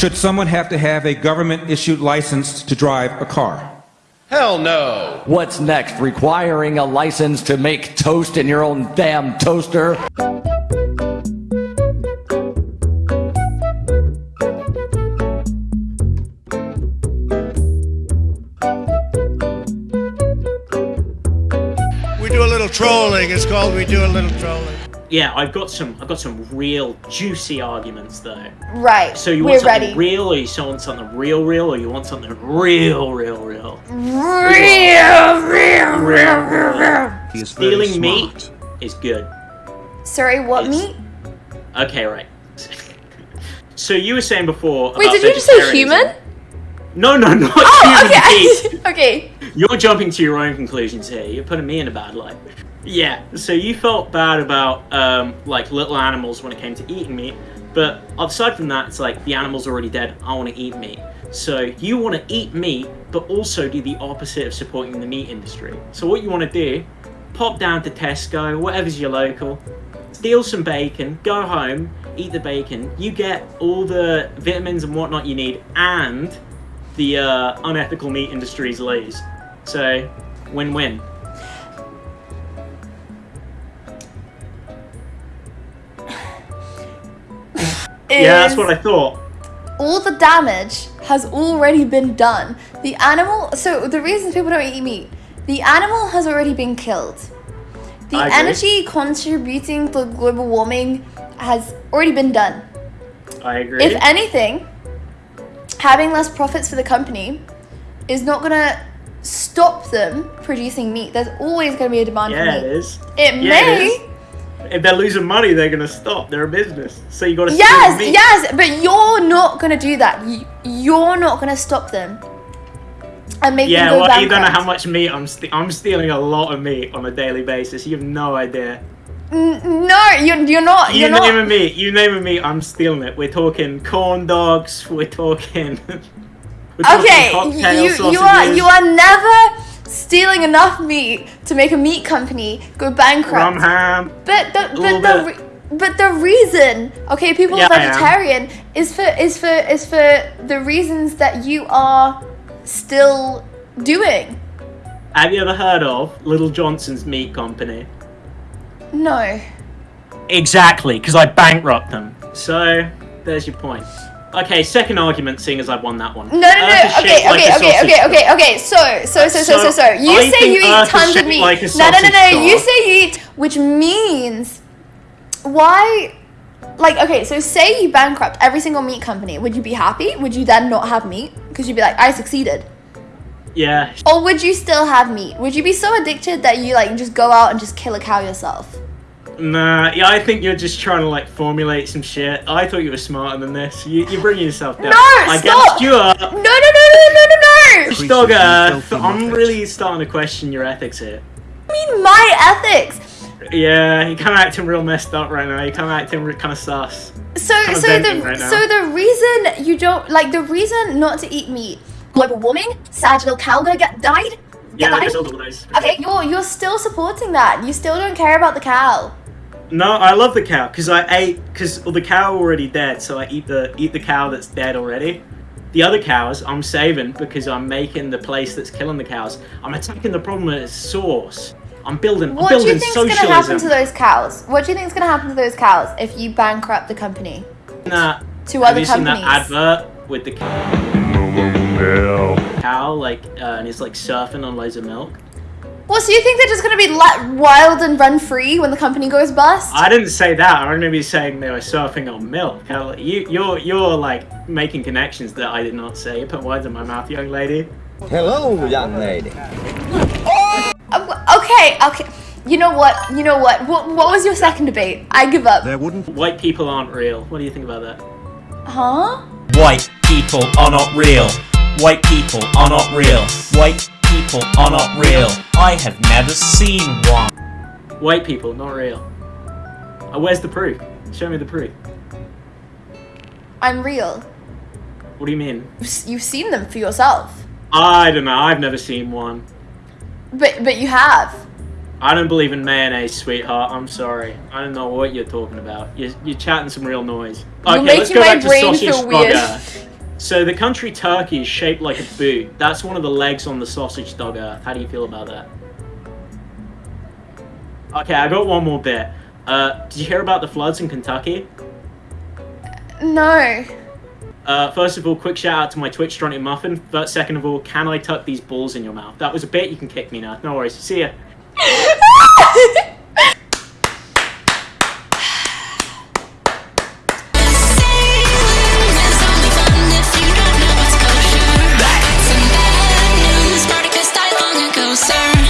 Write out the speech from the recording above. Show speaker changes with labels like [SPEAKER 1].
[SPEAKER 1] Should someone have to have a government issued license to drive a car?
[SPEAKER 2] Hell no.
[SPEAKER 3] What's next? Requiring a license to make toast in your own damn toaster?
[SPEAKER 2] We do a little trolling. It's called We Do a Little Trolling.
[SPEAKER 4] Yeah, I've got some. I've got some real juicy arguments though.
[SPEAKER 5] Right.
[SPEAKER 4] So you
[SPEAKER 5] We're
[SPEAKER 4] want something
[SPEAKER 5] ready.
[SPEAKER 4] real, or you want something real, real, or you want something real, real, real?
[SPEAKER 5] real, real, real, real, real.
[SPEAKER 6] He is
[SPEAKER 4] Stealing meat is good.
[SPEAKER 5] Sorry, what
[SPEAKER 4] It's-
[SPEAKER 5] meat?
[SPEAKER 4] Okay, right. so you were saying before.
[SPEAKER 5] Wait,
[SPEAKER 4] about
[SPEAKER 5] did you just say human?
[SPEAKER 4] No, no, not
[SPEAKER 5] Oh,
[SPEAKER 4] human meat.
[SPEAKER 5] okay.
[SPEAKER 4] You're jumping to your own conclusions here. You're putting me in a bad light. Yeah, so you felt bad about um, like little animals when it came to eating meat, but aside from that, it's like the animal's already dead. I want to eat meat. So you want to eat meat, but also do the opposite of supporting the meat industry. So what you want to do, pop down to Tesco, whatever's your local, steal some bacon, go home, eat the bacon. You get all the vitamins and whatnot you need, and the uh, unethical meat industry's lose. So, win-win. Yeah, that's what I thought.
[SPEAKER 5] all the damage has already been done. The animal, so the reason people don't eat meat, the animal has already been killed. The energy contributing to global warming has already been done.
[SPEAKER 4] I agree.
[SPEAKER 5] If anything, having less profits for the company is not gonna stop them producing meat. There's always gonna be a demand
[SPEAKER 4] yeah,
[SPEAKER 5] for
[SPEAKER 4] it
[SPEAKER 5] meat.
[SPEAKER 4] is.
[SPEAKER 5] It
[SPEAKER 4] Yeah,
[SPEAKER 5] may.
[SPEAKER 4] it is. If they're losing money, they're gonna stop. They're a business, so you gotta.
[SPEAKER 5] Yes,
[SPEAKER 4] meat.
[SPEAKER 5] yes, but you're not gonna do that. You, you're not gonna stop them and make
[SPEAKER 4] Yeah,
[SPEAKER 5] them go
[SPEAKER 4] well, you don't know how much meat I'm. St- I'm stealing a lot of meat on a daily basis. You have no idea.
[SPEAKER 5] N- no, you're you're not.
[SPEAKER 4] You
[SPEAKER 5] You're
[SPEAKER 4] name
[SPEAKER 5] not.
[SPEAKER 4] a meat. You name a meat. I'm stealing it. We're talking corn dogs. We're talking.
[SPEAKER 5] Okay, you you are you are never stealing enough meat to make a meat company go bankrupt.
[SPEAKER 4] rum ham.
[SPEAKER 5] But the but the
[SPEAKER 4] the-
[SPEAKER 5] re- but the reason, okay, people
[SPEAKER 4] Yeah,
[SPEAKER 5] are vegetarian is for is for is for the reasons that you are still doing.
[SPEAKER 4] Have you ever heard of Little Johnson's Meat Company?
[SPEAKER 5] No.
[SPEAKER 4] Exactly, because I bankrupt them. So there's your point. Okay, second argument, seeing as I've won that one.
[SPEAKER 5] No, no, no. Okay, okay, okay, okay, okay, okay. So, so, so, so, so,
[SPEAKER 4] So.
[SPEAKER 5] You say you eat tons of meat.
[SPEAKER 4] like
[SPEAKER 5] no, no, no, no. You say you eat, which means why? Like, okay, so say you bankrupt every single meat company. Would you be happy? Would you then not have meat? Because you'd be like, I succeeded.
[SPEAKER 4] Yeah,
[SPEAKER 5] Or would you still have meat? Would you be so addicted that you like just go out and just kill a cow yourself?
[SPEAKER 4] Nah, yeah, I think you're just trying to like formulate some shit. I thought you were smarter than this. You, you're bringing yourself down.
[SPEAKER 5] No,
[SPEAKER 4] I
[SPEAKER 5] stop!
[SPEAKER 4] guessed you up.
[SPEAKER 5] No, no, no, no, no, no, no!
[SPEAKER 6] Increases
[SPEAKER 4] Dog Earth, I'm really starting to question your ethics here.
[SPEAKER 5] I mean, my ethics.
[SPEAKER 4] Yeah, you're kind of acting real messed up right now. You're kind of acting kind of sus.
[SPEAKER 5] So,
[SPEAKER 4] Kinda
[SPEAKER 5] so the
[SPEAKER 4] right
[SPEAKER 5] so the reason you don't like the reason not to eat meat, global warming, sad little cow gonna get died.
[SPEAKER 4] Yeah,
[SPEAKER 5] Get died?
[SPEAKER 4] there's all those.
[SPEAKER 5] Okay, you're you're still supporting that. You still don't care about the cow.
[SPEAKER 4] No, I love the cow because I ate because well, the cow already dead, so I eat the eat the cow that's dead already. The other cows I'm saving because I'm making the place that's killing the cows. I'm attacking the problem at its source. I'm building. I'm
[SPEAKER 5] What do you
[SPEAKER 4] building
[SPEAKER 5] think's
[SPEAKER 4] socialism.
[SPEAKER 5] gonna happen to those cows? What do you think's gonna happen to those cows if you bankrupt the company?
[SPEAKER 4] Nah,
[SPEAKER 5] To
[SPEAKER 4] have
[SPEAKER 5] other
[SPEAKER 4] you seen
[SPEAKER 5] companies.
[SPEAKER 4] that advert with the cow, cow like uh, and it's like surfing on loads of milk?
[SPEAKER 5] Well, so you think they're just gonna be let wild and run free when the company goes bust?
[SPEAKER 4] I didn't say that. I'm gonna be saying they were surfing on milk. You, you're, you're like making connections that I did not say. You put words in my mouth, young lady.
[SPEAKER 7] Hello, young lady.
[SPEAKER 5] Uh, okay, okay. You know what? You know what? What, what was your second debate? I give up.
[SPEAKER 6] There wouldn't
[SPEAKER 4] White people aren't real. What do you think about that?
[SPEAKER 5] Huh?
[SPEAKER 8] White people are not real. White people are not real. White people are not real. I have never seen one.
[SPEAKER 4] White people, not real. Uh, where's the proof? Show me the proof.
[SPEAKER 5] I'm real.
[SPEAKER 4] What do you mean?
[SPEAKER 5] You've seen them for yourself,
[SPEAKER 4] I don't know. I've never seen one.
[SPEAKER 5] but but you have.
[SPEAKER 4] I don't believe in mayonnaise, sweetheart. I'm sorry. I don't know what you're talking about. You're, you're chatting some real noise.
[SPEAKER 5] You're
[SPEAKER 4] Okay, let's go
[SPEAKER 5] my
[SPEAKER 4] back to
[SPEAKER 5] brain
[SPEAKER 4] sausage
[SPEAKER 5] feel weird.
[SPEAKER 4] So the country Turkey is shaped like a boot. That's one of the legs on the sausage dog earth. How do you feel about that? Okay, I got one more bit. Uh, did you hear about the floods in Kentucky?
[SPEAKER 5] No.
[SPEAKER 4] Uh, first of all, quick shout out to my Twitch Strontic Muffin. But second of all, can I tuck these balls in your mouth? That was a bit. You can kick me now. No worries. See ya.